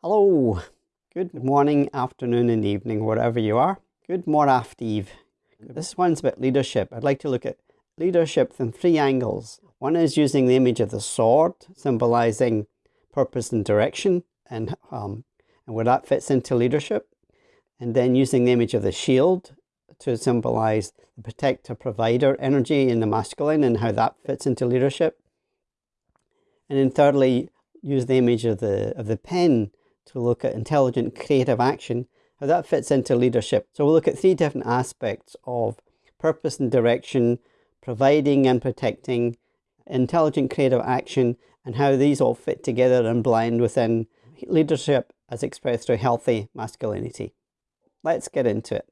Hello, good morning, afternoon, and evening, wherever you are. Good morning, after eve. This one's about leadership. I'd like to look at leadership from three angles. One is using the image of the sword, symbolizing purpose and direction, and, um, and where that fits into leadership. And then using the image of the shield to symbolize the protector provider energy in the masculine and how that fits into leadership. And then thirdly, use the image of the, of the pen to look at intelligent creative action, how that fits into leadership. So we'll look at three different aspects of purpose and direction, providing and protecting, intelligent creative action, and how these all fit together and blend within leadership as expressed through healthy masculinity. Let's get into it.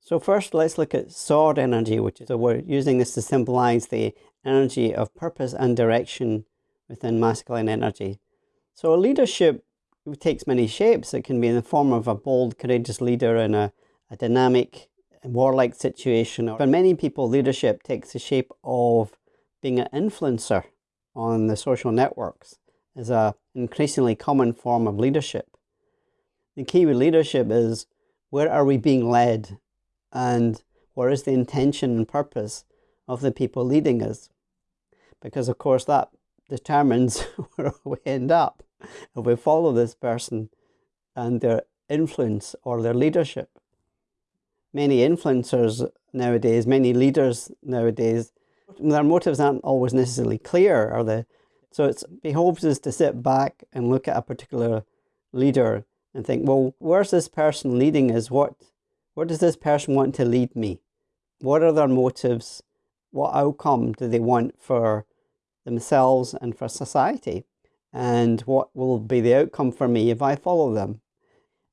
So first, let's look at sword energy, which is, so we're using this to symbolize the energy of purpose and direction within masculine energy. So leadership takes many shapes. It can be in the form of a bold, courageous leader in a, a dynamic, warlike situation. For many people, leadership takes the shape of being an influencer on the social networks is an increasingly common form of leadership. The key with leadership is where are we being led and what is the intention and purpose of the people leading us? Because of course that determines where we end up if we follow this person and their influence or their leadership. Many influencers nowadays, many leaders nowadays, their motives aren't always necessarily clear, are they? So it behoves us to sit back and look at a particular leader and think, well, where's this person leading us? What where does this person want to lead me? What are their motives? What outcome do they want for themselves and for society? And what will be the outcome for me if I follow them?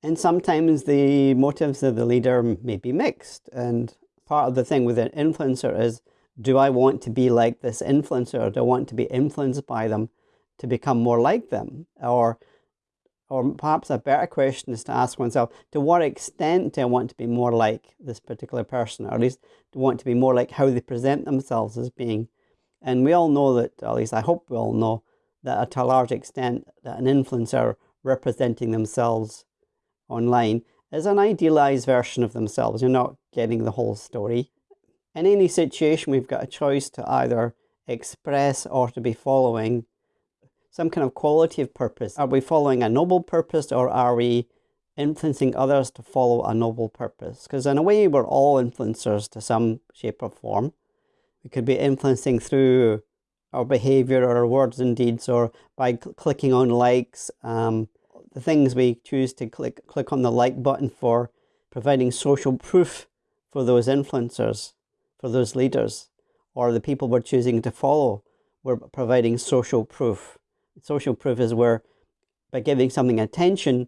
And sometimes the motives of the leader may be mixed. And part of the thing with an influencer is, do I want to be like this influencer? Or do I want to be influenced by them to become more like them? Or or perhaps a better question is to ask oneself, to what extent do I want to be more like this particular person, or at least do I want to be more like how they present themselves as being? And we all know that, at least I hope we all know, that to a large extent that an influencer representing themselves online is an idealized version of themselves. You're not getting the whole story. In any situation, we've got a choice to either express or to be following some kind of quality of purpose. Are we following a noble purpose or are we influencing others to follow a noble purpose? Because in a way, we're all influencers to some shape or form. We could be influencing through our behavior or our words and deeds or by cl clicking on likes. Um, the things we choose to click, click on the like button for, providing social proof for those influencers, for those leaders, or the people we're choosing to follow. We're providing social proof social proof is where by giving something attention,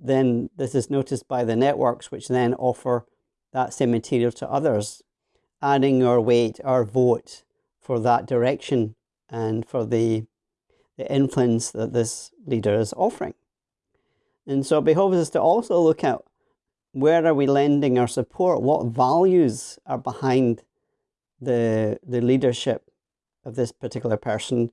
then this is noticed by the networks, which then offer that same material to others, adding our weight, our vote for that direction and for the, the influence that this leader is offering. And so it behoves us to also look at where are we lending our support, what values are behind the, the leadership of this particular person,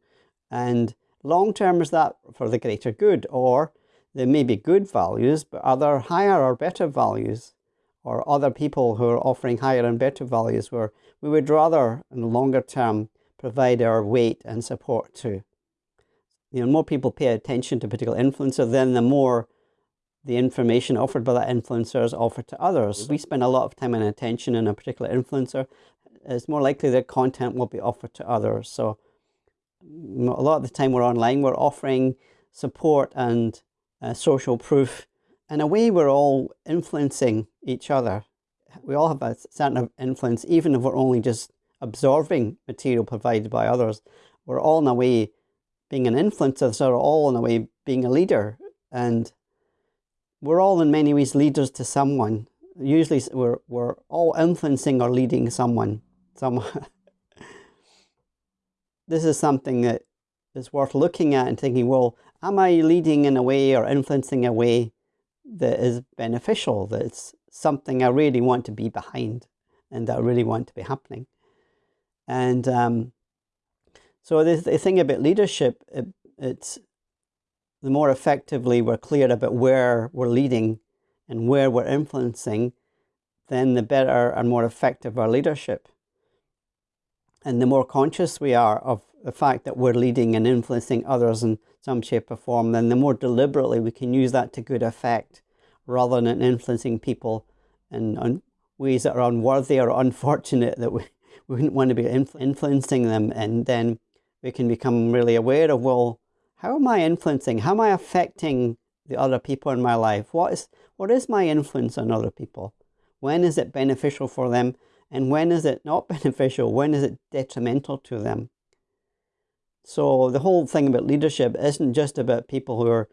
and Long term is that for the greater good or there may be good values but are there higher or better values or other people who are offering higher and better values where we would rather in the longer term provide our weight and support to. You know, more people pay attention to a particular influencer, then the more the information offered by that influencer is offered to others. We spend a lot of time and attention in a particular influencer, it's more likely that content will be offered to others. So a lot of the time we're online, we're offering support and uh, social proof. In a way, we're all influencing each other. We all have a certain influence, even if we're only just absorbing material provided by others. We're all in a way being an influencer, so we're all in a way being a leader. And we're all in many ways leaders to someone. Usually we're, we're all influencing or leading someone. someone this is something that is worth looking at and thinking, well, am I leading in a way or influencing a way that is beneficial, that's something I really want to be behind and that I really want to be happening? And um, So the, the thing about leadership, it, it's the more effectively we're clear about where we're leading and where we're influencing, then the better and more effective our leadership. And the more conscious we are of the fact that we're leading and influencing others in some shape or form, then the more deliberately we can use that to good effect rather than influencing people in ways that are unworthy or unfortunate that we, we wouldn't want to be influencing them. And then we can become really aware of, well, how am I influencing? How am I affecting the other people in my life? What is, what is my influence on other people? When is it beneficial for them? And when is it not beneficial? When is it detrimental to them? So the whole thing about leadership isn't just about people who are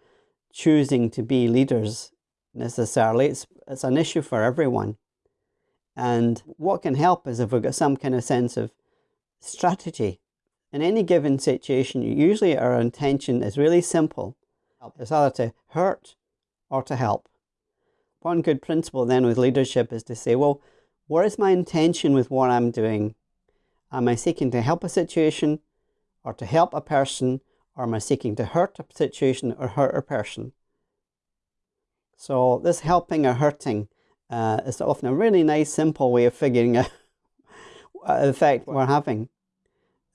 choosing to be leaders necessarily. It's, it's an issue for everyone. And what can help is if we've got some kind of sense of strategy. In any given situation, usually our intention is really simple. It's either to hurt or to help. One good principle then with leadership is to say, well, what is my intention with what I'm doing? Am I seeking to help a situation or to help a person or am I seeking to hurt a situation or hurt a person? So this helping or hurting uh, is often a really nice, simple way of figuring out the effect we're having.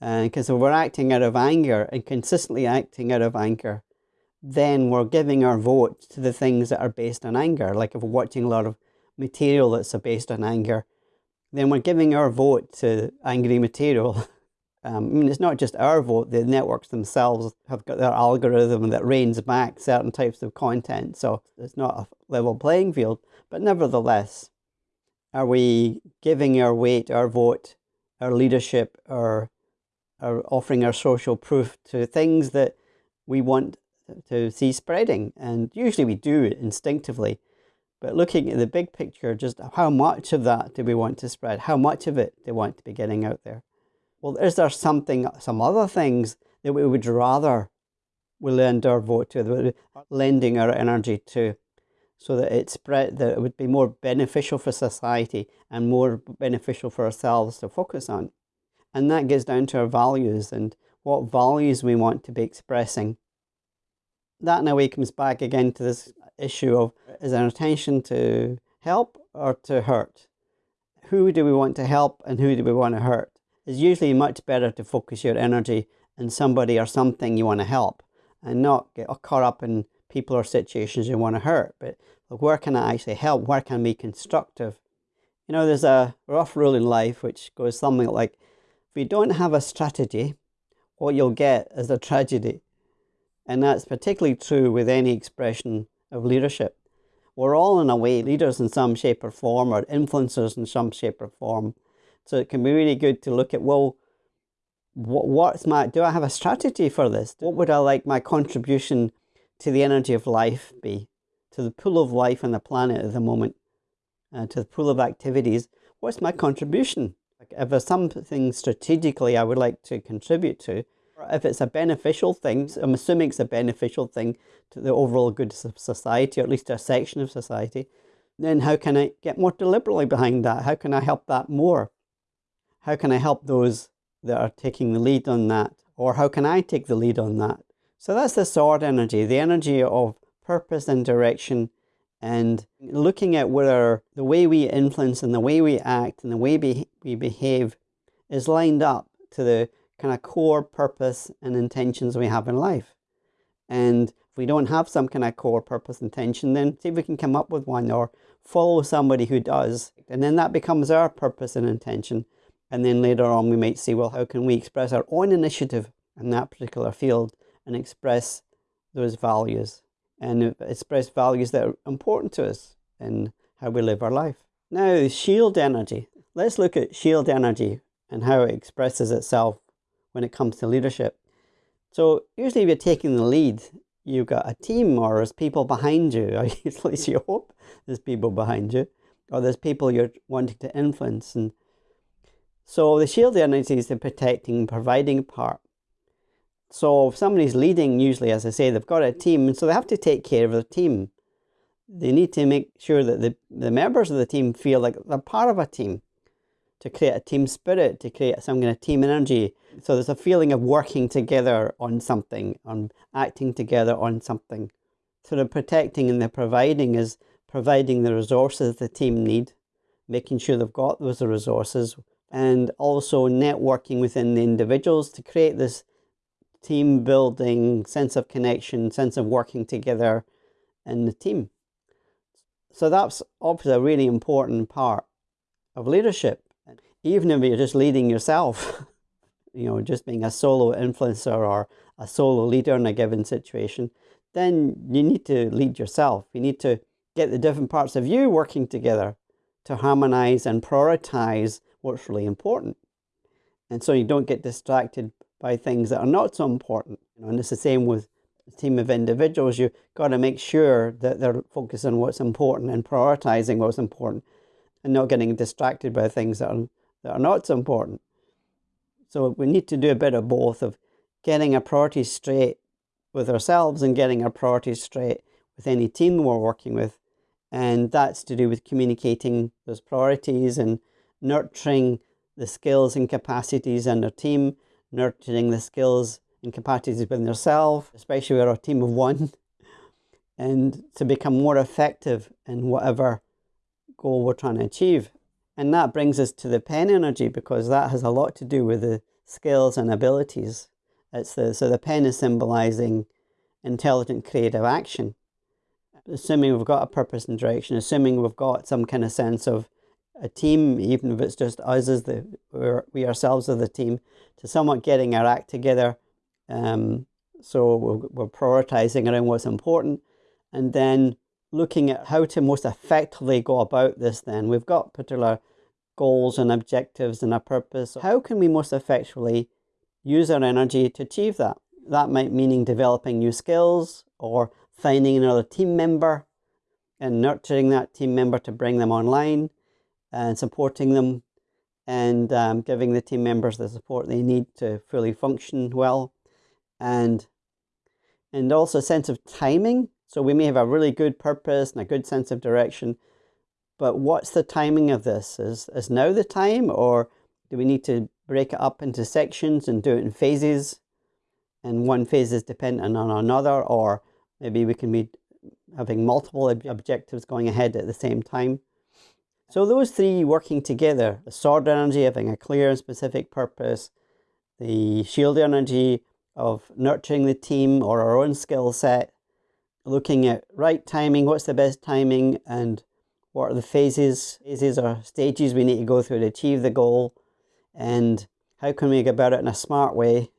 Because uh, if we're acting out of anger and consistently acting out of anger, then we're giving our vote to the things that are based on anger. Like if we're watching a lot of material that's based on anger, then we're giving our vote to angry material. Um, I mean, it's not just our vote, the networks themselves have got their algorithm that reins back certain types of content. So it's not a level playing field. But nevertheless, are we giving our weight, our vote, our leadership, our, our offering our social proof to things that we want to see spreading? And usually we do it instinctively. But looking at the big picture, just how much of that do we want to spread? How much of it do we want to be getting out there? Well, is there something, some other things that we would rather we lend our vote to, lending our energy to, so that it spread, that it would be more beneficial for society and more beneficial for ourselves to focus on. And that gets down to our values and what values we want to be expressing. That in a way comes back again to this issue of is our intention to help or to hurt? Who do we want to help and who do we want to hurt? It's usually much better to focus your energy on somebody or something you want to help and not get caught up in people or situations you want to hurt. But like, where can I actually help? Where can I be constructive? You know, there's a rough rule in life which goes something like if you don't have a strategy, what you'll get is a tragedy. And that's particularly true with any expression of leadership. We're all, in a way, leaders in some shape or form, or influencers in some shape or form. So it can be really good to look at, well, what, what's my, do I have a strategy for this? What would I like my contribution to the energy of life be? To the pool of life on the planet at the moment, uh, to the pool of activities. What's my contribution? Like if there's something strategically I would like to contribute to, if it's a beneficial thing, I'm assuming it's a beneficial thing to the overall good of society, or at least a section of society, then how can I get more deliberately behind that? How can I help that more? How can I help those that are taking the lead on that? Or how can I take the lead on that? So that's the sword energy, the energy of purpose and direction and looking at whether the way we influence and the way we act and the way we, we behave is lined up to the kind of core purpose and intentions we have in life. And if we don't have some kind of core purpose intention, then see if we can come up with one or follow somebody who does. And then that becomes our purpose and intention. And then later on, we might say, well, how can we express our own initiative in that particular field and express those values and express values that are important to us in how we live our life. Now, shield energy. Let's look at shield energy and how it expresses itself when it comes to leadership. So usually if you're taking the lead, you've got a team or there's people behind you, or at least you hope there's people behind you, or there's people you're wanting to influence. And so the shield energy is the protecting and providing part. So if somebody's leading, usually, as I say, they've got a team, and so they have to take care of the team. They need to make sure that the, the members of the team feel like they're part of a team. to create a team spirit, to create some kind of team energy. So there's a feeling of working together on something, on acting together on something. So the protecting and the providing is providing the resources the team need, making sure they've got those resources, and also networking within the individuals to create this team building, sense of connection, sense of working together in the team. So that's obviously a really important part of leadership. Even if you're just leading yourself, you know, just being a solo influencer or a solo leader in a given situation, then you need to lead yourself. You need to get the different parts of you working together to harmonize and prioritize what's really important. And so you don't get distracted by things that are not so important. You know, and it's the same with a team of individuals. You've got to make sure that they're focused on what's important and prioritizing what's important and not getting distracted by things that are, that are not so important. So we need to do a bit of both of getting our priorities straight with ourselves and getting our priorities straight with any team we're working with. And that's to do with communicating those priorities and nurturing the skills and capacities in our team, nurturing the skills and capacities within yourself, especially with a team of one, and to become more effective in whatever goal we're trying to achieve. And that brings us to the pen energy because that has a lot to do with the skills and abilities. It's the, so the pen is symbolizing intelligent creative action. Assuming we've got a purpose and direction, assuming we've got some kind of sense of a team, even if it's just us as the we ourselves as the team, to somewhat getting our act together. Um, so we're, we're prioritizing around what's important, and then looking at how to most effectively go about this. Then we've got particular goals and objectives and a purpose. How can we most effectively use our energy to achieve that? That might meaning developing new skills or finding another team member and nurturing that team member to bring them online and supporting them and um, giving the team members the support they need to fully function well. And and also a sense of timing. So we may have a really good purpose and a good sense of direction but what's the timing of this? Is is now the time or do we need to break it up into sections and do it in phases? And one phase is dependent on another or maybe we can be having multiple objectives going ahead at the same time so those three working together, the sword energy having a clear and specific purpose, the shield energy of nurturing the team or our own skill set, looking at right timing, what's the best timing and what are the phases, phases or stages we need to go through to achieve the goal and how can we go about it in a smart way,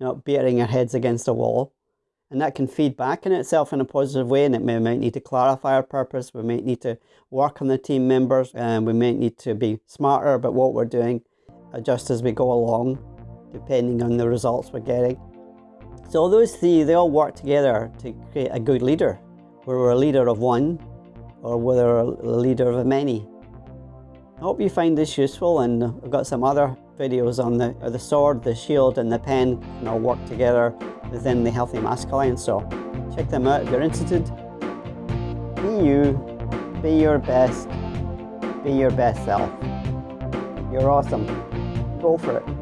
not beating our heads against a wall and that can feed back in itself in a positive way and it may, might need to clarify our purpose. We might need to work on the team members and we might need to be smarter about what we're doing uh, just as we go along depending on the results we're getting. So those three they all work together to create a good leader whether we're a leader of one or whether we're a leader of many. I hope you find this useful and I've got some other videos on the, the sword, the shield and the pen and all work together within the Healthy Masculine. So check them out if you're interested. Be you, be your best, be your best self. You're awesome. Go for it.